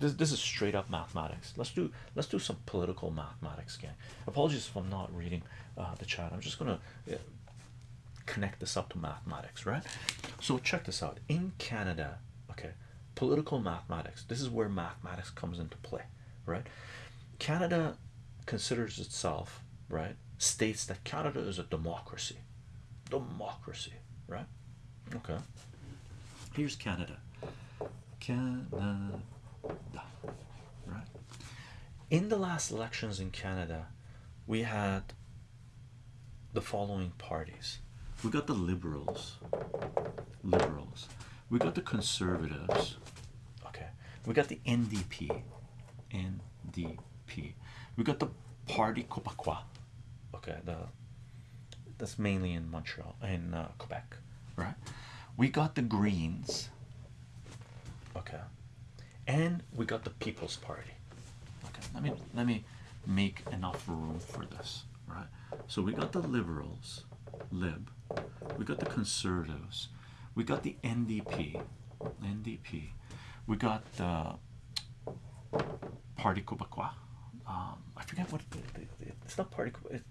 this this is straight up mathematics. Let's do let's do some political mathematics, gang. Apologies if I'm not reading uh, the chat. I'm just gonna uh, connect this up to mathematics, right? So check this out. In Canada, okay, political mathematics. This is where mathematics comes into play, right? Canada considers itself right states that Canada is a democracy democracy right okay here's Canada Canada right. In the last elections in Canada we had the following parties. We got the liberals. Liberals. We got the conservatives. Okay. We got the NDP NDP we got the party Quebecois okay the that's mainly in Montreal in uh, Quebec. Right. We got the Greens. Okay and we got the People's Party. Okay let me let me make enough room for this right? So we got the liberals lib. We got the conservatives. We got the NDP NDP we got the Parti Québécois um, I forget what it's not Parti it,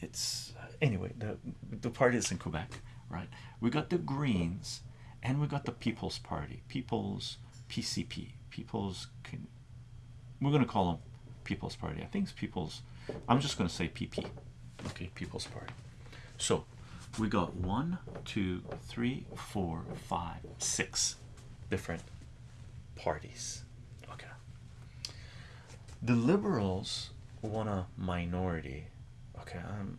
it's anyway the the party is in Quebec right? We got the Greens and we got the People's Party People's PCP People's can we're gonna call them People's Party. I think it's People's I'm just gonna say PP okay People's Party. So we got one two three four five six different parties. Okay. The liberals want a minority. Okay i'm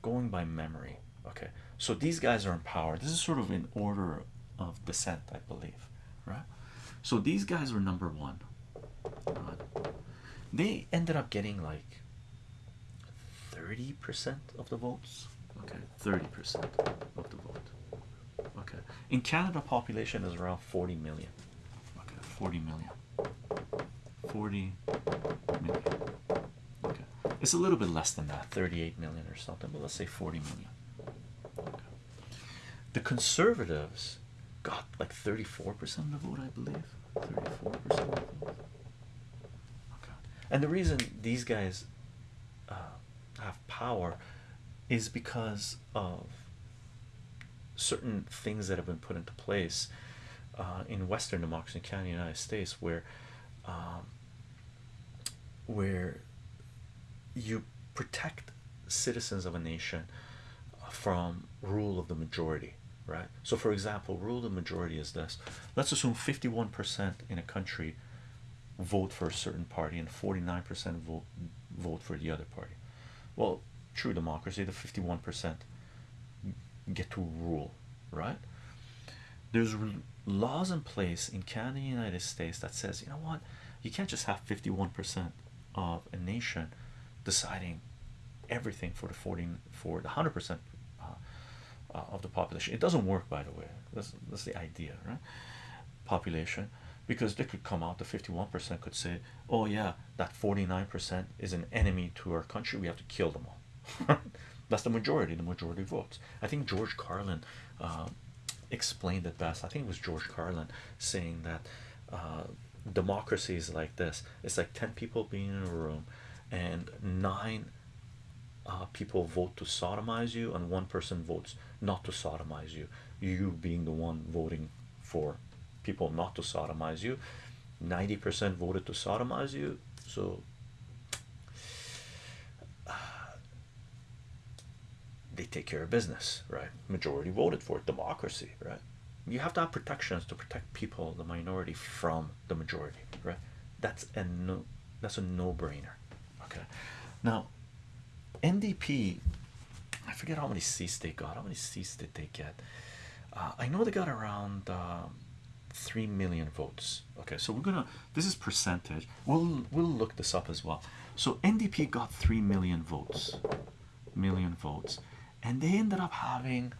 going by memory. Okay so these guys are in power. This is sort of in order of descent i believe right so these guys were number one. They ended up getting like 30 percent of the votes. Okay 30 percent of the vote. Okay. In canada population is around 40 million. Okay 40 million. 40 million. Okay. It's a little bit less than that 38 million or something but let's say 40 million. Okay. the conservatives got like 34 percent of the vote i believe? 34 percent okay and the reason these guys uh, have power is because of certain things that have been put into place uh, in Western democracy, in Canada, United States, where um, where you protect citizens of a nation from rule of the majority, right? So, for example, rule of majority is this: let's assume fifty-one percent in a country vote for a certain party and forty-nine percent vote vote for the other party. Well, true democracy, the fifty-one percent get to rule, right? There's laws in place in Canada, and the United States that says, you know what, you can't just have fifty-one percent of a nation deciding everything for the 40 for the hundred percent uh, of the population. It doesn't work, by the way. That's that's the idea, right? Population, because they could come out. The fifty-one percent could say, "Oh yeah, that forty-nine percent is an enemy to our country. We have to kill them all." that's the majority. The majority votes. I think George Carlin uh, explained it best. I think it was George Carlin saying that uh, democracy is like this. It's like ten people being in a room, and nine uh, people vote to sodomize you and one person votes not to sodomize you. You being the one voting for people not to sodomize you. 90% voted to sodomize you. So they take care of business right? Majority voted for it. democracy right? You have to have protections to protect people the minority from the majority right? That's a no that's a no-brainer okay? Now NDP I forget how many seats they got how many seats did they get? Uh, I know they got around um, 3 million votes. Okay so we're gonna this is percentage. We'll we'll look this up as well. So NDP got 3 million votes million votes and they ended up having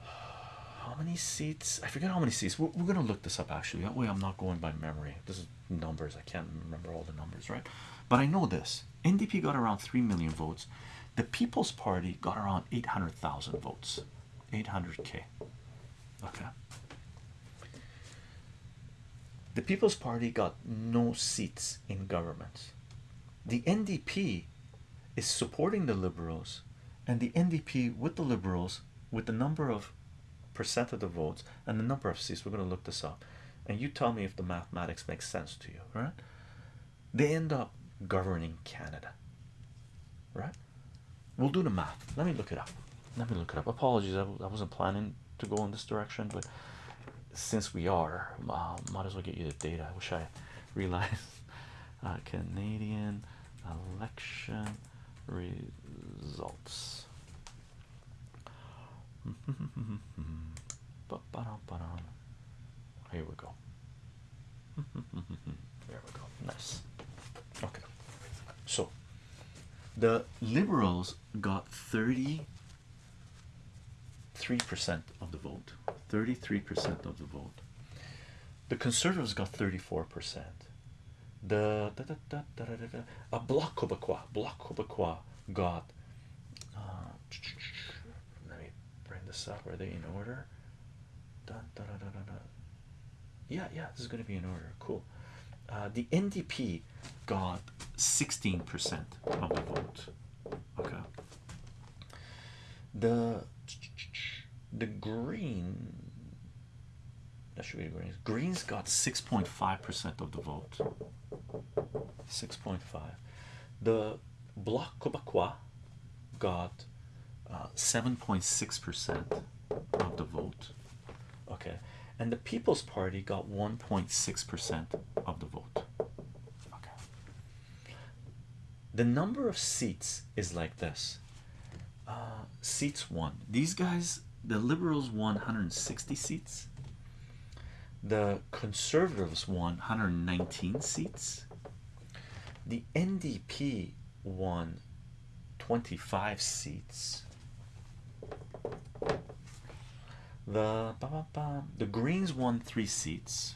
how many seats? I forget how many seats. We're, we're gonna look this up actually. That way I'm not going by memory. This is numbers. I can't remember all the numbers right but I know this. NDP got around 3 million votes. The People's Party got around 800,000 votes. 800k okay. The People's Party got no seats in government. The NDP is supporting the Liberals, and the NDP with the Liberals, with the number of percent of the votes and the number of seats, we're going to look this up, and you tell me if the mathematics makes sense to you, right? They end up governing Canada, right? We'll do the math. Let me look it up. Let me look it up. Apologies, I, I wasn't planning to go in this direction, but since we are, uh, might as well get you the data. I wish I realized. Uh, Canadian election results. Here we go. we go. Nice. Okay. So the liberals got 33% of the vote. 33% of the vote. The conservatives got 34%. The da, da, da, da, da, da, a bloc québécois, bloc québécois got uh, let me bring this up. Are they in order? Da, da, da, da, da, da. Yeah, yeah, this is going to be in order. Cool. Uh, the NDP got 16% of the vote. Okay. The the green that should be the greens. Greens got 6.5% of the vote. 6.5. The Bloc Québécois got 7.6% uh, of the vote. Okay. And the People's Party got 1.6% of the vote. Okay. The number of seats is like this. Uh, seats won. These guys, the Liberals won 160 seats. The conservatives won 119 seats. The ndp won 25 seats. The the greens won three seats.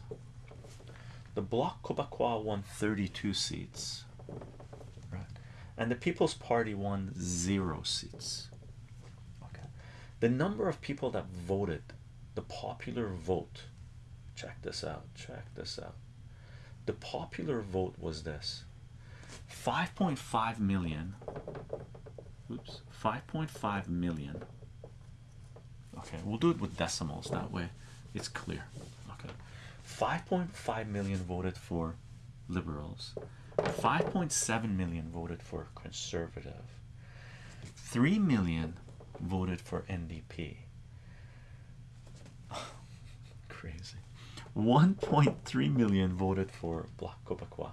The bloc québécois won 32 seats and the people's party won zero seats. Okay. The number of people that voted the popular vote check this out check this out. The popular vote was this. 5.5 million oops 5.5 million. Okay we'll do it with decimals that way it's clear. Okay. 5.5 million voted for liberals 5.7 million voted for conservative. 3 million voted for NDP crazy. 1.3 million voted for Bloc Québécois.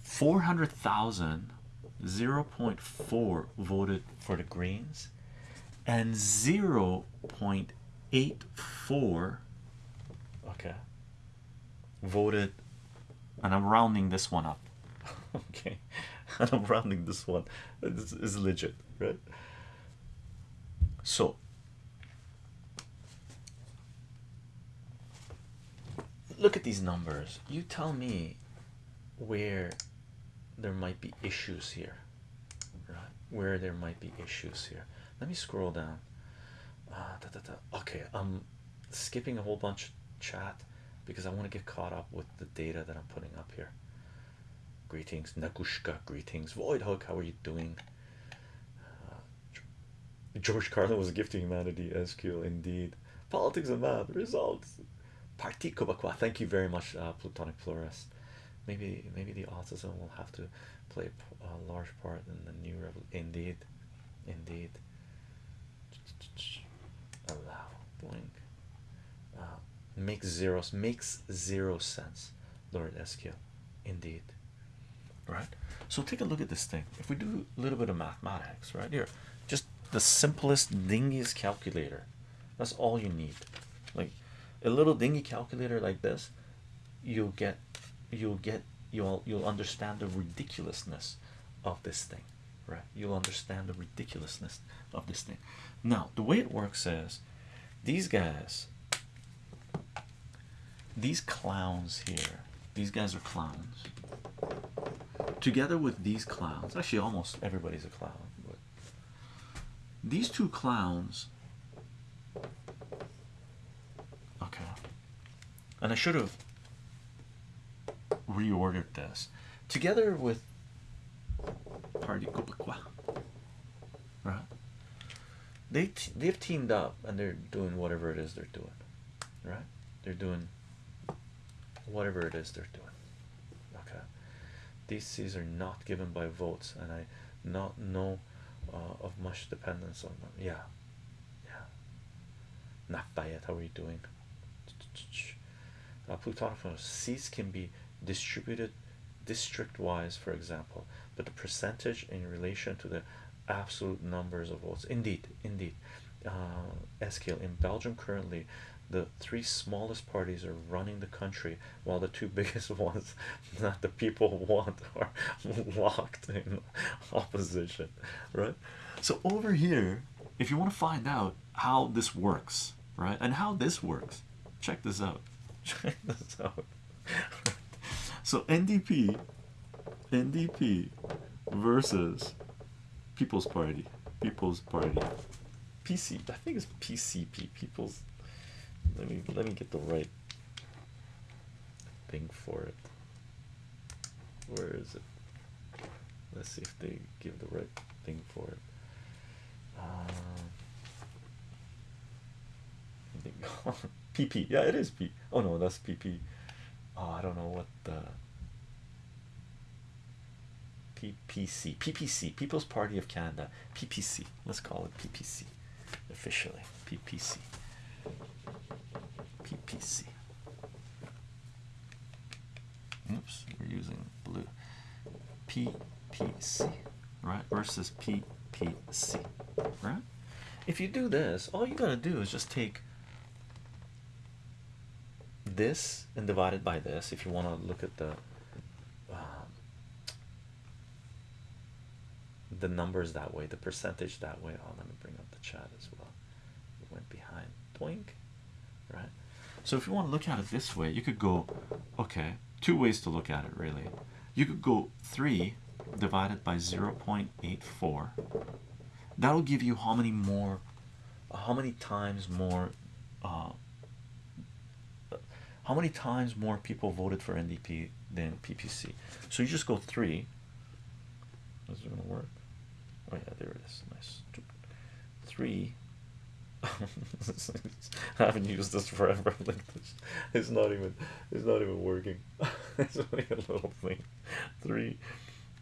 400,000 0.4 voted for the Greens and 0.84 okay voted and I'm rounding this one up. Okay. And I'm rounding this one. This is legit right? So. Look at these numbers. You tell me where there might be issues here right? Where there might be issues here. Let me scroll down. Uh, da, da, da. okay i'm skipping a whole bunch of chat because i want to get caught up with the data that i'm putting up here greetings nagushka greetings void hook how are you doing uh, george carlin was gifting humanity sq indeed politics and math results Parti Québécois, thank you very much, uh, Plutonic Florist. Maybe, maybe the autism will have to play a large part in the new revolution. Indeed, indeed. Allow blink. Makes zeros makes zero sense, Lord SQ. Indeed. Right. So take a look at this thing. If we do a little bit of mathematics, right here, just the simplest dingiest calculator. That's all you need. Like a little dingy calculator like this you'll get you'll get you'll you'll understand the ridiculousness of this thing right you'll understand the ridiculousness of this thing now the way it works is these guys these clowns here these guys are clowns together with these clowns actually almost everybody's a clown but these two clowns okay and I should have reordered this together with Party Quebecois, right? They they've teamed up and they're doing whatever it is they're doing, right? They're doing whatever it is they're doing. Okay, these seats are not given by votes, and I not know uh, of much dependence on them. Yeah, yeah. Nafayet, how are you doing? Uh, Plutarch seats can be distributed district wise, for example, but the percentage in relation to the absolute numbers of votes. Indeed, indeed. Uh, SKL in Belgium currently, the three smallest parties are running the country, while the two biggest ones that the people want are locked in opposition. Right. So over here, if you want to find out how this works, right, and how this works, check this out. Check this out. so NDP, NDP versus People's Party, People's Party, PC. I think it's PCP. People's. Let me let me get the right thing for it. Where is it? Let's see if they give the right thing for it. Um, PP. Yeah, it is P. Oh no, that's PP. Oh, I don't know what the PPC, PPC, People's Party of Canada, PPC. Let's call it PPC officially. PPC. Oops, we're using blue. PPC, right? Versus PPC, right? If you do this, all you gotta do is just take this and divide it by this if you want to look at the um, the numbers that way the percentage that way. Oh let me bring up the chat as well. It went behind. Twink, right? So if you want to look at it this way you could go okay two ways to look at it really you could go 3 divided by 0 0.84 that'll give you how many more how many times more uh, how many times more people voted for NDP than PPC so you just go three. This is it gonna work? Oh yeah there it is. Nice. Three I haven't used this forever. Like this it's not even it's not even working. It's only a little thing. Three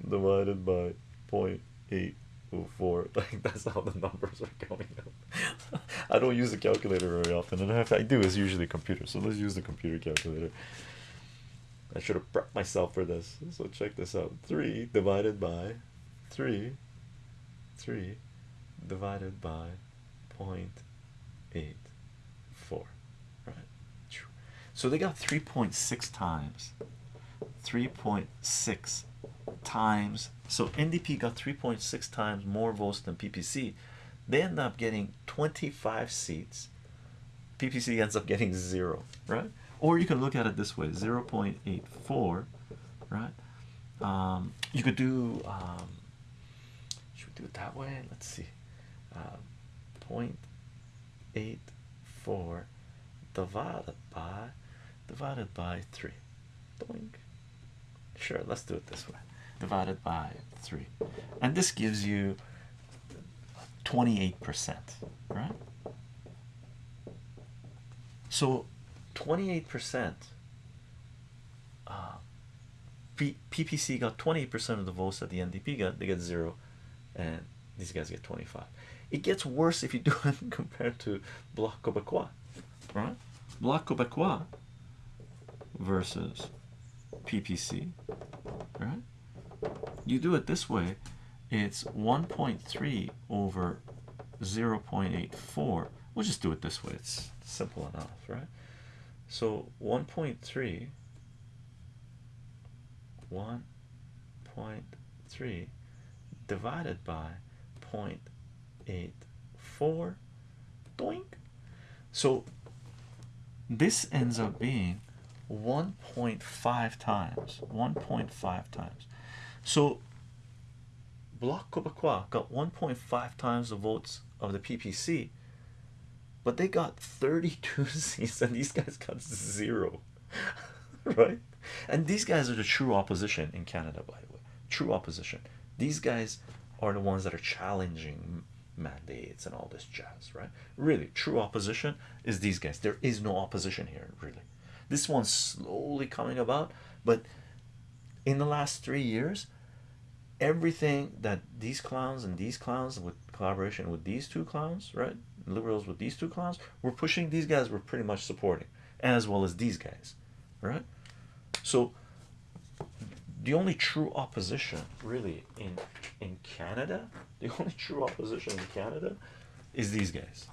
divided by point eight oh four. Like that's how the numbers are coming out I don't use the calculator very often. And if I do. It's usually computer. So let's use the computer calculator. I should have prepped myself for this. So check this out. Three divided by three three divided by point eight four right? So they got 3.6 times 3.6 times. So NDP got 3.6 times more votes than PPC they end up getting 25 seats. PPC ends up getting zero right? Or you can look at it this way 0 0.84 right? Um, you could do um, should we do it that way? Let's see. Uh, 0.84 divided by divided by 3 Doink. sure let's do it this way. Divided by 3 and this gives you 28 percent right? So 28 percent uh, PPC got 28 percent of the votes that the NDP got they get zero and these guys get 25 it gets worse if you do it compared to Bloc Quebecois right? Bloc Quebecois versus PPC right? You do it this way it's 1.3 over 0 0.84 we'll just do it this way. It's simple enough right? So 1.3 1.3 divided by 0.84 doink so this ends up being 1.5 times 1.5 times so Bloc Quebecois got 1.5 times the votes of the PPC but they got 32 seats and these guys got zero right? And these guys are the true opposition in Canada, by the way. True opposition. These guys are the ones that are challenging mandates and all this jazz, right? Really, true opposition is these guys. There is no opposition here, really. This one's slowly coming about, but in the last three years, everything that these clowns and these clowns with collaboration with these two clowns, right? Liberals with these two clowns, we're pushing these guys, we're pretty much supporting, as well as these guys, right? So the only true opposition really in in Canada, the only true opposition in Canada is these guys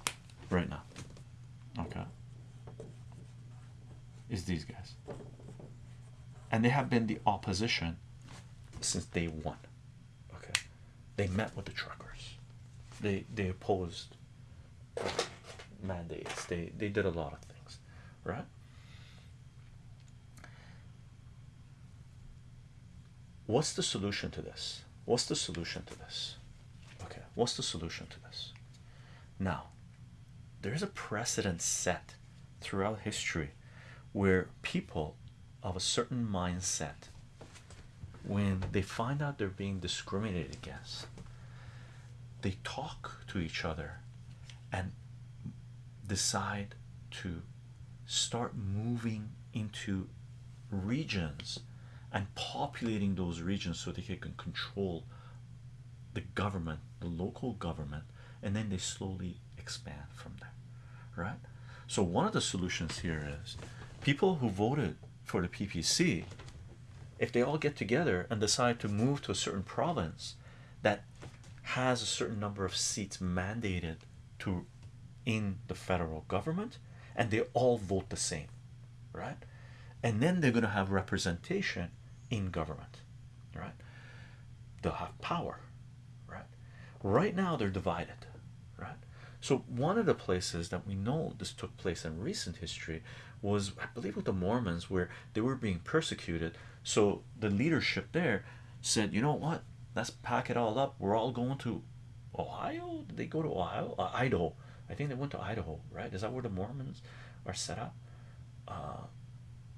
right now. Okay. Is these guys. And they have been the opposition since day one. Okay. They met with the truckers. They they opposed mandates. They they did a lot of things, right? What's the solution to this? What's the solution to this? Okay, what's the solution to this? Now, there's a precedent set throughout history where people of a certain mindset, when they find out they're being discriminated against, they talk to each other and decide to start moving into regions and populating those regions so they can control the government, the local government, and then they slowly expand from there, right? So, one of the solutions here is people who voted for the PPC, if they all get together and decide to move to a certain province that has a certain number of seats mandated to in the federal government and they all vote the same right and then they're going to have representation in government right? They'll have power right? Right now they're divided right? So one of the places that we know this took place in recent history was i believe with the mormons where they were being persecuted. So the leadership there said you know what? Let's pack it all up. We're all going to ohio? Did they go to ohio? Uh, idaho. I think they went to idaho right? Is that where the mormons are set up? Uh,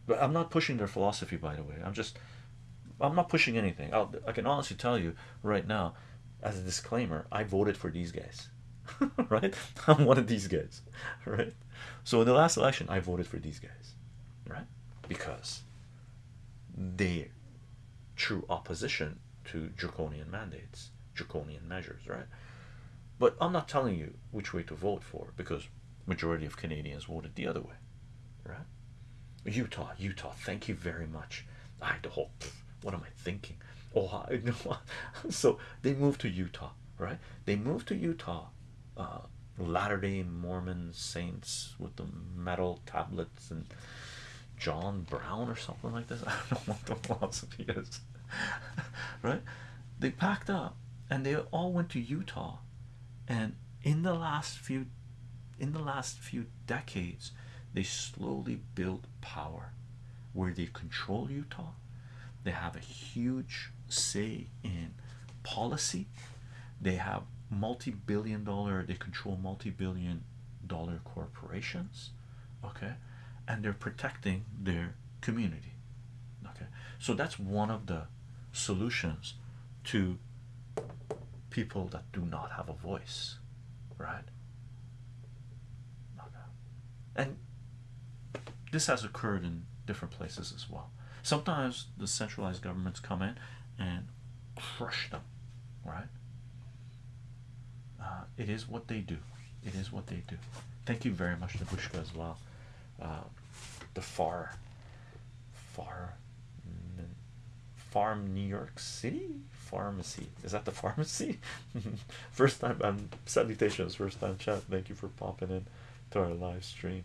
but i'm not pushing their philosophy by the way. I'm just i'm not pushing anything. I'll, i can honestly tell you right now as a disclaimer i voted for these guys. Right? I'm one of these guys. Right? So in the last election i voted for these guys. Right? Because they true opposition to draconian mandates draconian measures right? But i'm not telling you which way to vote for because majority of canadians voted the other way. Right? Utah utah thank you very much. Idaho what am i thinking ohio so they moved to utah right they moved to utah uh, latter-day mormon saints with the metal tablets and John Brown or something like this. I don't know what the philosophy is, right? They packed up and they all went to Utah, and in the last few, in the last few decades, they slowly built power, where they control Utah. They have a huge say in policy. They have multi-billion dollar. They control multi-billion dollar corporations. Okay and they're protecting their community okay so that's one of the solutions to people that do not have a voice right okay. and this has occurred in different places as well sometimes the centralized governments come in and crush them right? Uh, it is what they do. It is what they do. Thank you very much Nabushka as well. Uh, the far far farm New York City pharmacy. Is that the pharmacy? First time I'm um, salutations first time chat. Thank you for popping in to our live stream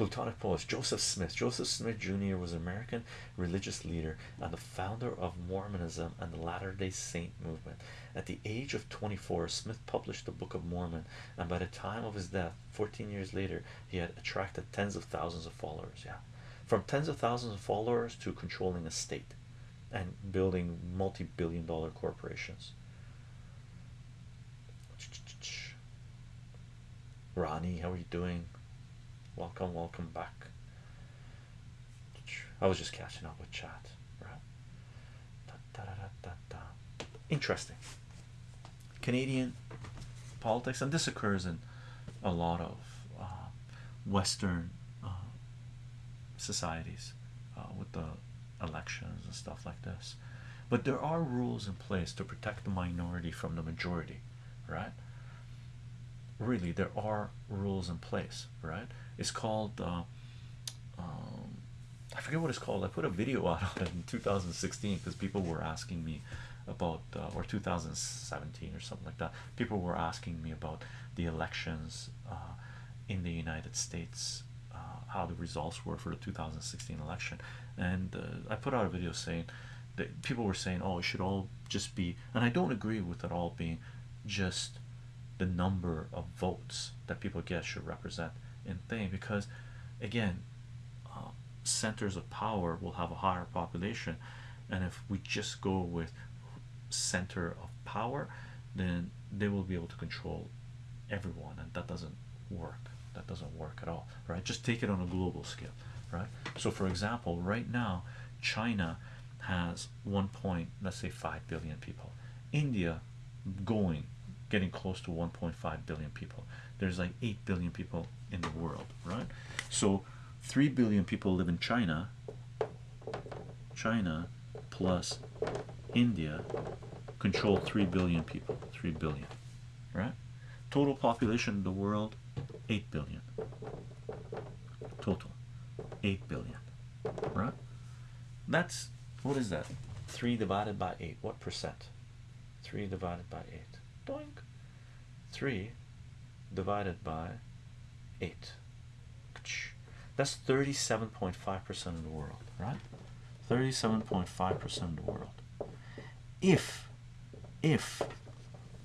Plutonic Polish Joseph Smith. Joseph Smith Jr. was an American religious leader and the founder of Mormonism and the Latter-day Saint movement. At the age of 24 Smith published the Book of Mormon and by the time of his death 14 years later he had attracted tens of thousands of followers yeah. From tens of thousands of followers to controlling a state and building multi-billion dollar corporations. Ronnie how are you doing welcome welcome back I was just catching up with chat, right? Interesting. Canadian politics, and this occurs in a lot of uh, Western uh, societies uh, with the elections and stuff like this. But there are rules in place to protect the minority from the majority, right? Really, there are rules in place, right? It's called, um, I forget what it's called. I put a video out it in 2016 because people were asking me about, or 2017 or something like that. People were asking me about the elections in the United States uh, how the results were for the 2016 election and uh, I put out a video saying that people were saying oh it should all just be and I don't agree with it all being just the number of votes that people get should represent in thing because again uh, centers of power will have a higher population and if we just go with center of power then they will be able to control everyone and that doesn't work. That doesn't work at all right? Just take it on a global scale right? So for example right now china has one point let's say 5 billion people. India going getting close to 1.5 billion people. There's like 8 billion people in the world right? So 3 billion people live in china. China plus india control 3 billion people 3 billion right? Total population of the world 8 billion. Total 8 billion right? That's what is that? 3 divided by 8 what percent? 3 divided by 8 doink 3 divided by 8 that's 37.5 percent of the world right? 37.5 percent of the world. If if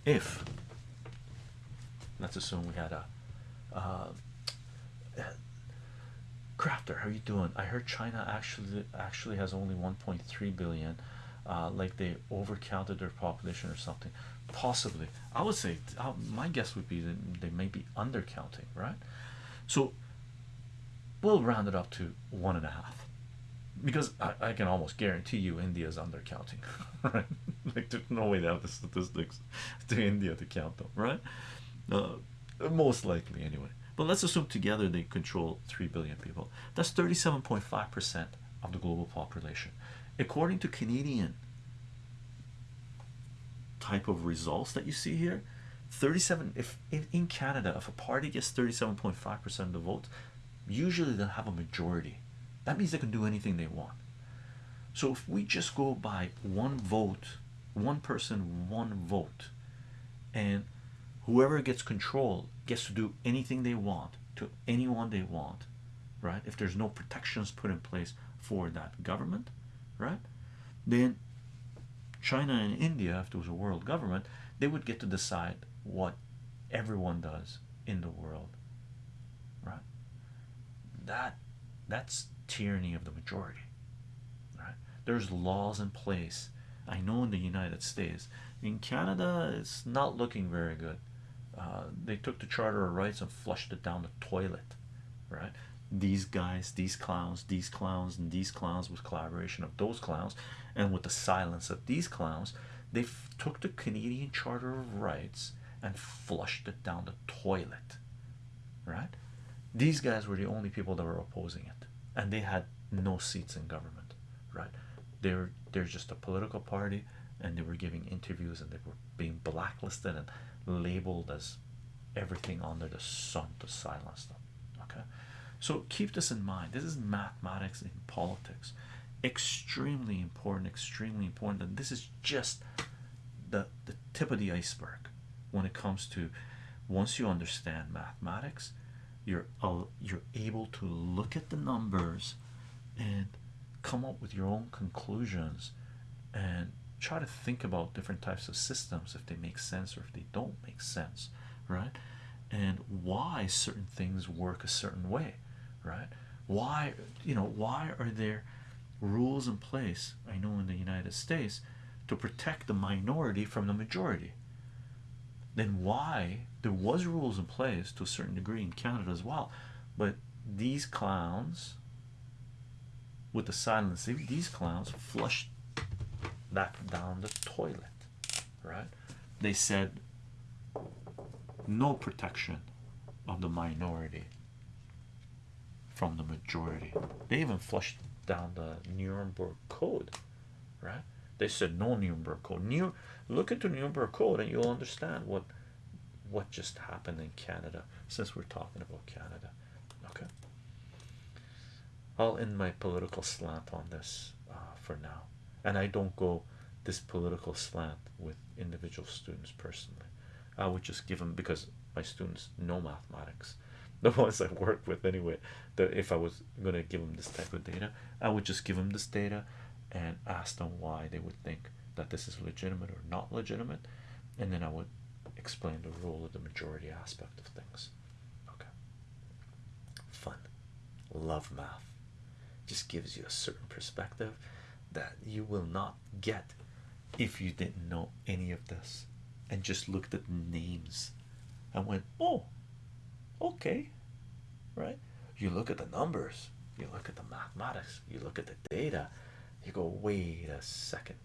if let's assume we had a uh, crafter how you doing? I heard china actually actually has only 1.3 billion uh, like they overcounted their population or something possibly i would say uh, my guess would be that they may be undercounting right so we'll round it up to one and a half because I, I can almost guarantee you India's undercounting, right? like there's no way they have the statistics to India to count them, right? Uh, most likely anyway. But let's assume together they control three billion people. That's 37.5 percent of the global population, according to Canadian type of results that you see here. 37 if, if in Canada if a party gets 37.5 percent of the votes usually they'll have a majority that means they can do anything they want so if we just go by one vote one person one vote and whoever gets control gets to do anything they want to anyone they want right if there's no protections put in place for that government right? Then China and India if there was a world government they would get to decide what everyone does in the world right? That that's tyranny of the majority right? There's laws in place. I know in the united states in canada it's not looking very good. Uh, they took the charter of rights and flushed it down the toilet right these guys these clowns these clowns and these clowns with collaboration of those clowns and with the silence of these clowns they took the canadian charter of rights and flushed it down the toilet right? These guys were the only people that were opposing it and they had no seats in government right? They're they're just a political party and they were giving interviews and they were being blacklisted and labeled as everything under the sun to silence them so keep this in mind. This is mathematics in politics. Extremely important extremely important and this is just the the tip of the iceberg when it comes to once you understand mathematics you're you're able to look at the numbers and come up with your own conclusions and try to think about different types of systems if they make sense or if they don't make sense right? And why certain things work a certain way right? Why you know why are there rules in place i know in the united states to protect the minority from the majority? Then why there was rules in place to a certain degree in Canada as well but these clowns with the silence these clowns flushed that down the toilet right? They said no protection of the minority from the majority. They even flushed down the nuremberg code right? They said no nuremberg code. New look into nuremberg code and you'll understand what what just happened in canada since we're talking about canada okay? I'll end my political slant on this uh, for now, and I don't go this political slant with individual students personally. I would just give them because my students know mathematics, the ones I work with anyway. That if I was going to give them this type of data, I would just give them this data and ask them why they would think that this is legitimate or not legitimate, and then I would explain the role of the majority aspect of things. Okay, fun, love math, just gives you a certain perspective that you will not get if you didn't know any of this and just looked at the names and went, oh, okay, right? You look at the numbers, you look at the mathematics, you look at the data, you go, wait a second